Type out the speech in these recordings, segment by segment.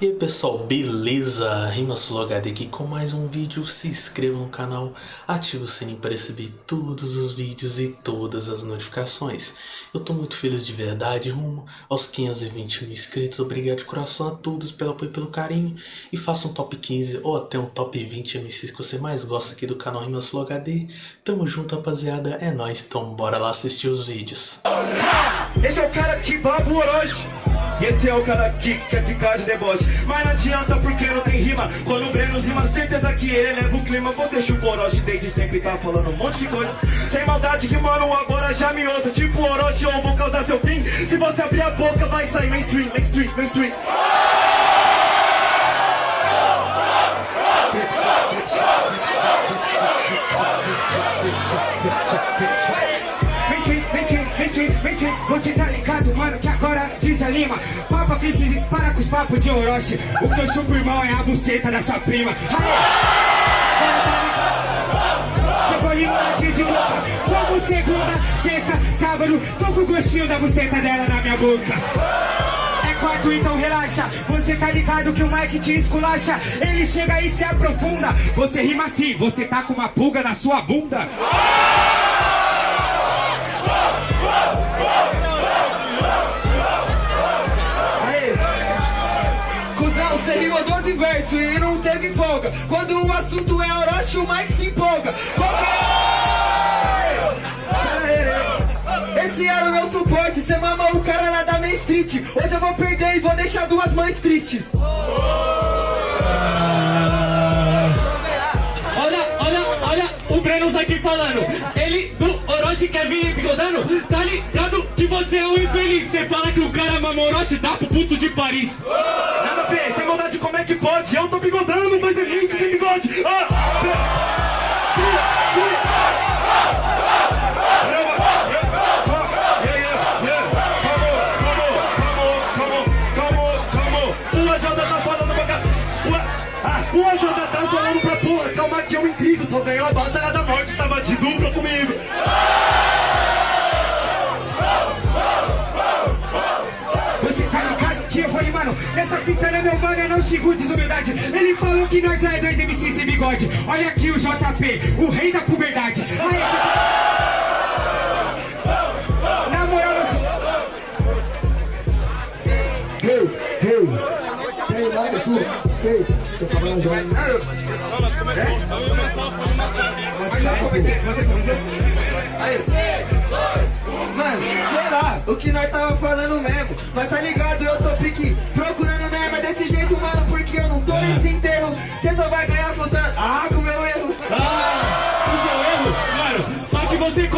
E aí pessoal, beleza? Rimasolo HD aqui com mais um vídeo, se inscreva no canal, ative o sininho para receber todos os vídeos e todas as notificações. Eu tô muito feliz de verdade, rumo aos 520 mil inscritos, obrigado de coração a todos pelo apoio e pelo carinho. E faça um top 15 ou até um top 20 MCs que você mais gosta aqui do canal Rimasolo HD. Tamo junto rapaziada, é nóis, então bora lá assistir os vídeos. Esse é o cara que baba o Orochi e esse é o cara que quer ficar de deboche. Mas não adianta porque não tem rima. Quando o Breno rima, certeza que ele leva o clima. Você chupa Orochi desde sempre tá falando um monte de coisa. Sem maldade que mano agora já me ouça. Tipo Orochi ou vou causar seu fim. Se você abrir a boca vai sair mainstream, mainstream, mainstream Papa que se para com os papos de Orochi. O que eu chupo, irmão, é a buceta da sua prima Pegou limão aqui de boca. Como segunda, sexta, sábado Tô com o gostinho da buceta dela na minha boca. É quarto, então relaxa. Você tá ligado que o Mike te esculacha. Ele chega e se aprofunda. Você rima assim, você tá com uma pulga na sua bunda rimou 12 versos e não teve folga Quando o assunto é Orochi, o Mike se empolga Esse era o meu suporte, cê mamou o cara lá da Main Street Hoje eu vou perder e vou deixar duas mães tristes Olha, olha, olha o Breno aqui falando. Ele do Orochi quer vir bigodando. Tá ligado que você é um infeliz. Você fala que o cara mamou Orochi, dá pro puto de Paris. É pode? Eu tô bigodando, dois MCs sem bigode ah, tá. O- ah, O AJ tá falando pra porra, calma que eu intrigo. Só ganhou a batalha da morte, tava de dupla comigo. Fita não meu mano, eu não xingo desumildade Ele falou que nós é dois MC sem bigode. Olha aqui o JP, o rei da puberdade. Aí, essa... Na moral, eu sou... Hey, hey, tem mais tu, hey, tô falando já. Pode cair, Mano, sei lá, o que nós tava falando mesmo. Mas tá ligado, eu tô pique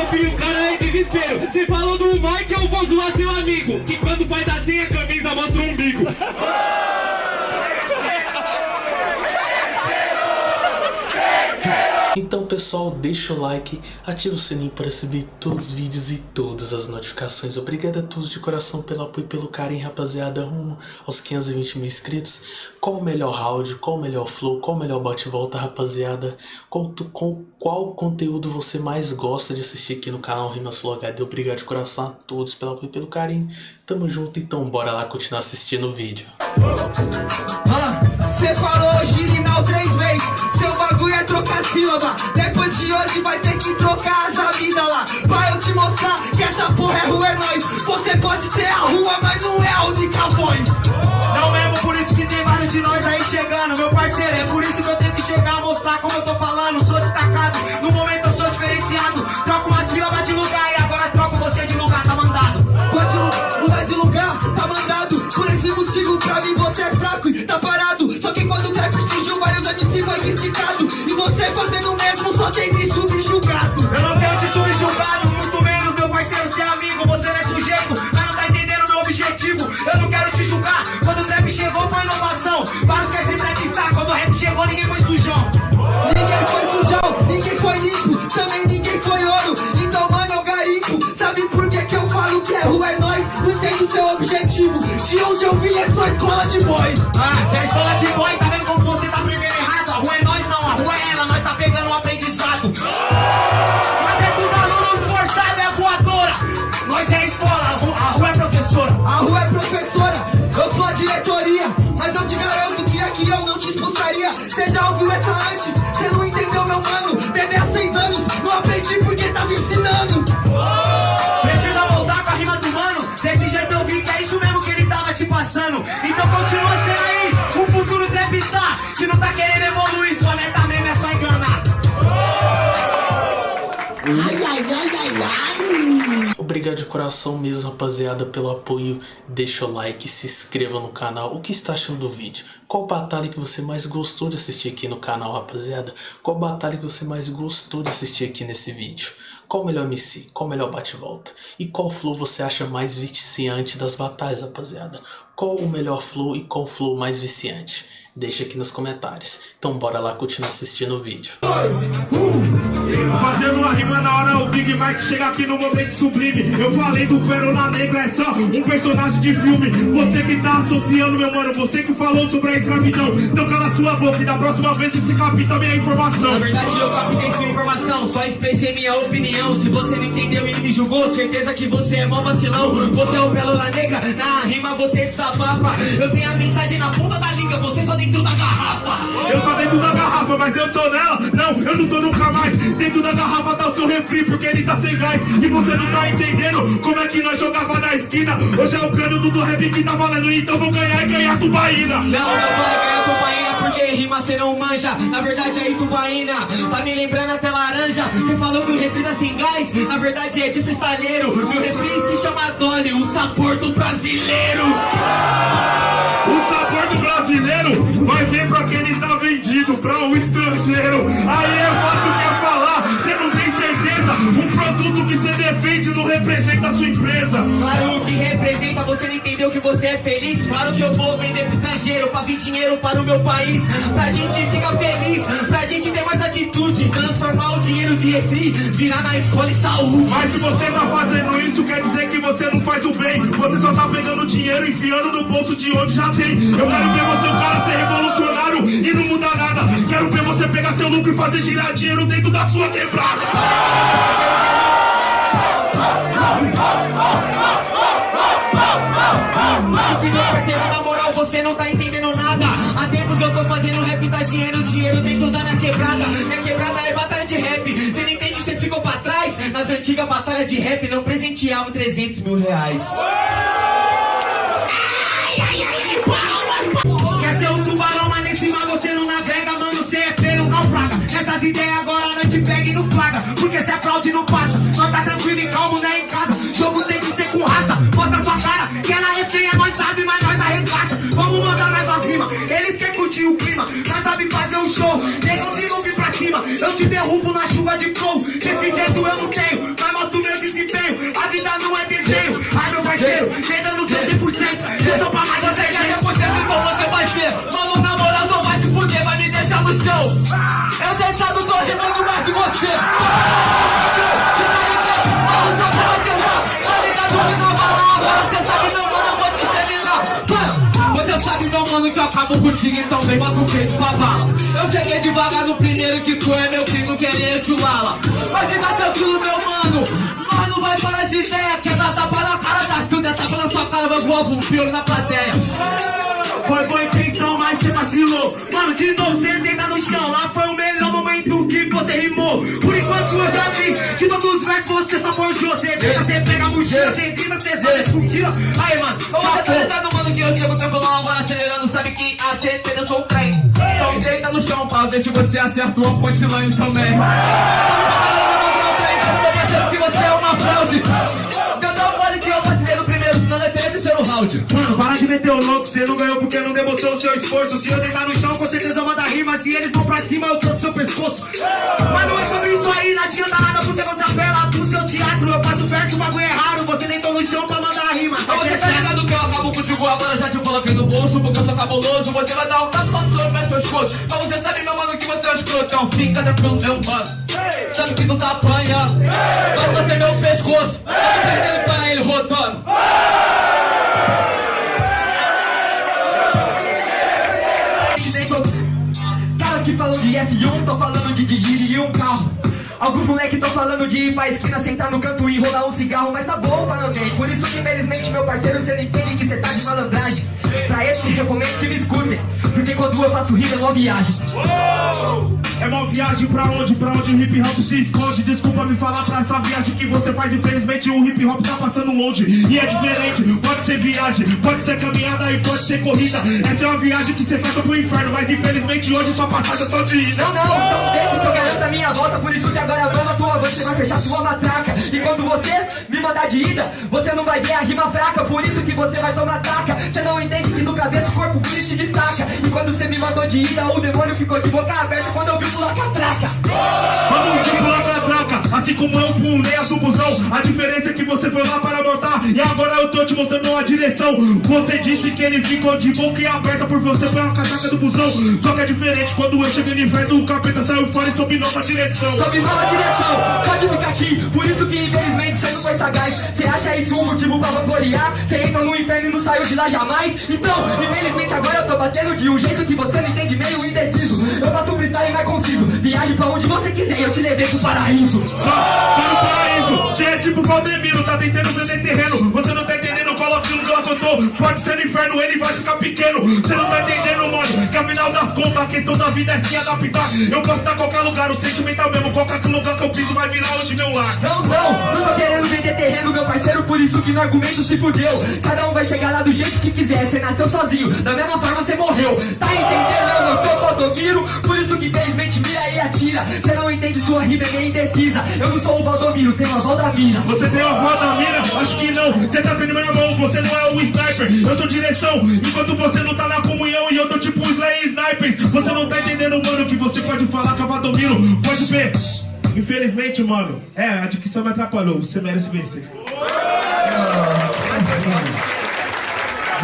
copia o cara em desespero. Você falou do Mike, eu vou zoar seu amigo. Que quando faz assim a camisa mostra o umbigo. Então pessoal, deixa o like, ativa o sininho para receber todos os vídeos e todas as notificações. Obrigado a todos de coração pelo apoio e pelo carinho, rapaziada, rumo aos 520 mil inscritos. Qual o melhor round, qual o melhor flow, qual o melhor bate-volta, rapaziada? Tu- com qual conteúdo você mais gosta de assistir aqui no canal Rimas HD? Obrigado de coração a todos pelo apoio e pelo carinho. Tamo junto, então bora lá continuar assistindo o vídeo. Cê falou girinal três vezes bagulho é trocar sílaba Depois de hoje vai ter que trocar as vida lá Pra eu te mostrar que essa porra é rua é nós Você pode ser a rua, mas não é a única voz Não mesmo, por isso que tem vários de nós aí chegando, meu parceiro. É por isso que eu tenho que chegar, mostrar como eu tô falando. Sou destacado, no momento eu sou diferenciado. Troco uma sílaba de lugar e agora troco você de lugar, tá mandado. Pode mudar de lugar, tá mandado Por esse motivo pra mim você é fraco e tá parado Só que quando o trap surgiu vários MC foi criticado tem me subjugado Eu não tenho te subjugado, muito menos, meu parceiro, ser amigo. Você não é sujeito, mas não tá entendendo meu objetivo. Eu não quero te julgar. Quando o trap chegou foi inovação. Vários querem ser trapstar. Quando o rap chegou, ninguém foi sujão. Ninguém foi sujão, ninguém foi limpo, também ninguém foi ouro. Então, mano, eu garimpo. Sabe por que, que eu falo que é rua é nós? Não entendo seu objetivo. De onde eu vim é só escola de boy. Ah, se é escola de boy, coração mesmo, rapaziada, pelo apoio. Deixa o like, se inscreva no canal. O que está achando do vídeo? Qual batalha que você mais gostou de assistir aqui no canal, rapaziada? Qual batalha que você mais gostou de assistir aqui nesse vídeo? Qual o melhor MC? Qual o melhor bate-volta? E qual flow você acha mais viciante das batalhas, rapaziada? Qual o melhor flow e qual flow mais viciante? Deixa aqui nos comentários. Então bora lá continuar assistindo o vídeo. Fazendo uma rima na hora o Big Mike chega aqui no momento sublime. Eu falei do Pérola Negra, é só um personagem de filme. Você que tá associando, meu mano, você que falou sobre a escravidão. Então cala sua boca e da próxima vez esse capita minha informação. Na verdade eu captei sua informação, só expressei minha opinião. Se você não entendeu e me julgou, certeza que você é mó vacilão. Você é o Pérola Negra, na rima você desabafa. Eu tenho a mensagem na ponta da língua, você só dentro da garrafa. Eu só dentro da garrafa, mas eu tô nela eu não tô nunca mais. Dentro da garrafa tá o seu refri porque ele tá sem gás. E você não tá entendendo como é que nós jogava na esquina. Hoje é o cano do do rap que tá valendo Então vou ganhar e ganhar tubaína. Não, não vai ganhar tubaína porque rima cê não manja. Na verdade é tubaína, tá me lembrando até laranja. Cê falou que o refri tá sem gás, na verdade é de cristalheiro Meu refri se chama Dolly, o sabor do brasileiro O sabor do brasileiro vai vir pra quem ele tá vendido Pra um estrangeiro. Aí é fácil que é falar Cê não tem certeza. Um produto que cê defende não representa a sua empresa. Claro que representa, você não entendeu que você é feliz. Claro que eu vou vender pro estrangeiro Pra vir dinheiro para o meu país. Pra gente Transformar o dinheiro de refri, virar na escola e saúde Mas se você tá fazendo isso, quer dizer que você não faz o bem. Você só tá pegando dinheiro e enfiando no bolso de onde já tem. Eu quero ver você, o cara, ser revolucionário e não mudar nada. Quero ver você pegar seu lucro e fazer girar dinheiro dentro da sua quebrada. Meu parceiro, na moral, você não tá entendendo tá dinheiro, dinheiro dentro da minha quebrada. Minha quebrada é batalha de rap. Você não entende, você ficou pra trás. Nas antigas batalhas de rap não presenteavam 300 mil reais. Quer ser um tubarão, mas nesse mar você não navega flow Desse jeito eu não tenho Mas mostro meu desempenho. A vida não é desenho. Ai meu parceiro, cê dando seu 100% Eu tô pra mais Você quer 100% então você vai ver. Mano, na moral, não vai se fuder, vai me deixar no chão. Eu deitado tô rimando mais que Você Meu mano que eu acabo contigo Então vem, bota o peito pra bala Eu cheguei devagar no primeiro que tu é meu filho Querer te lala Mas fica tranquilo meu mano. Nós não vai parar de ideia Quer dar tapa na cara da Silvia Tapa na sua cara, vai voar um pior na plateia. Foi boa intenção, mas cê vacilou. Mano, de novo cê deita no chão. Lá foi o melhor momento que você rimou. Por enquanto eu já vi Que todos os versos você só forjou. Cê deita, cê pega a mochila Cê grita, cê só discutia Aí, mano, Ô, Você tá ligado, mano, que eu chego tranquilão agora acelerando. Sabe que a certeza eu sou o trem. Então deita no chão pra ver se você acertou a também. Meu parceiro, que você é uma fraude Mano, para de meter o louco, cê não ganhou porque não demonstrou o seu esforço. Se eu deitar no chão, com certeza eu mando rima. Se eles vão pra cima, eu trouxe seu pescoço. Mas não é sobre isso aí, não adianta nada Porque você apela pro seu teatro. Eu faço verso, o bagulho é raro. Você deitou no chão pra mandar rima. Mas você tá ligado que eu acabo contigo agora, já te coloquei no bolso Porque eu sou cabuloso, você vai dar um tapa no seu pé, seu escudo Mas você sabe, meu mano, que você é um escrotão Fica tranquilo, meu mano Sabe que tu tá apanhando Que falam de F1, tão falando de dirigir um carro. Alguns moleque tão falando de ir pra esquina, sentar no canto e enrolar um cigarro, mas tá bom também. Por isso infelizmente, meu parceiro, cê não entende que cê tá de malandragem. Pra esses recomendo que me escutem, porque quando eu faço rima é uma viagem. É uma viagem pra onde? Pra onde o hip hop se esconde. Desculpa me falar pra essa viagem que você faz Infelizmente o hip hop tá passando longe. E é diferente, pode ser viagem Pode ser caminhada e pode ser corrida. Essa é uma viagem que você faz pro inferno Mas infelizmente hoje sua passagem é só de ida. Não, não, não deixa que eu garanto a minha volta Por isso que agora eu na tua. Você vai fechar sua matraca. E quando você me mandar de ida Você não vai ver a rima fraca. Por isso que você vai tomar taca. Você não entende que no cabeça o corpo puro te destaca. E quando você me mandou de ida O demônio ficou de boca aberta. Quando eu vi pular catraca Vamos de pular catraca Assim como eu pulei a do busão A diferença é que você foi lá para montar E agora eu tô te mostrando a direção. Você disse que ele ficou de boca aberta Por você foi a catraca do busão. Só que é diferente quando eu cheguei no inverno O capeta saiu fora e soube nova direção. Sobe nova direção, pode ficar aqui. Por isso que infelizmente você não foi sagaz. Você acha isso um motivo pra vangloriar? Você entra no inferno e não saiu de lá jamais. Então, infelizmente agora eu tô batendo de um jeito que você não entende meio indeciso. Eu faço um freestyle mais conciso. Viaje pra onde você quiser eu te levei pro paraíso. Só, só no paraíso. Você é tipo Valdemiro, tá tentando vender terreno. Você não tá entendendo, coloca no lugar que eu tô. Pode ser no inferno, ele vai ficar pequeno. Você não tá entendendo, mano Que afinal das contas a questão da vida é se adaptar. Eu posso estar em qualquer lugar, o sentimental mesmo. Qualquer lugar que eu piso vai virar hoje meu lar Não, não, não tô querendo vender terreno, meu parceiro Por isso que no argumento se fudeu. Cada um vai chegar lá do jeito que quiser Você nasceu sozinho, da mesma forma você morreu. Tá entendendo? Eu não sou Valdomiro Por isso que infelizmente mira e atira. Você não entende, sua rima é indecisa. Eu não sou o Valdomiro, tenho a Valdamina Você tem da mina? Acho que não. Você tá vendo minha mão, você não é o sniper Eu sou direção, enquanto você não tá na comunhão E eu tô tipo Slayer Snipers. Você não tá entendendo, mano, que você pode falar que eu domino. Pode ver. Infelizmente, mano, é, a dicção me atrapalhou. Você merece vencer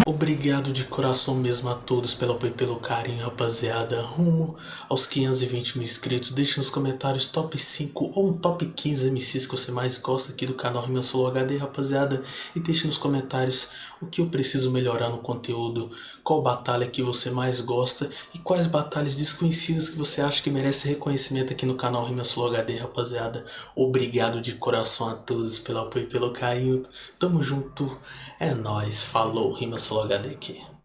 Obrigado de coração mesmo a todos pelo apoio e pelo carinho, rapaziada. Rumo aos 520 mil inscritos. Deixe nos comentários top 5 ou um top 15 MCs que você mais gosta aqui do canal Rima Solo HD, rapaziada. E deixe nos comentários o que eu preciso melhorar no conteúdo, qual batalha que você mais gosta e quais batalhas desconhecidas que você acha que merece reconhecimento aqui no canal Rima Solo HD, rapaziada. Obrigado de coração a todos pelo apoio e pelo carinho. Tamo junto. É nóis. Falou. Rima Solo HD aqui.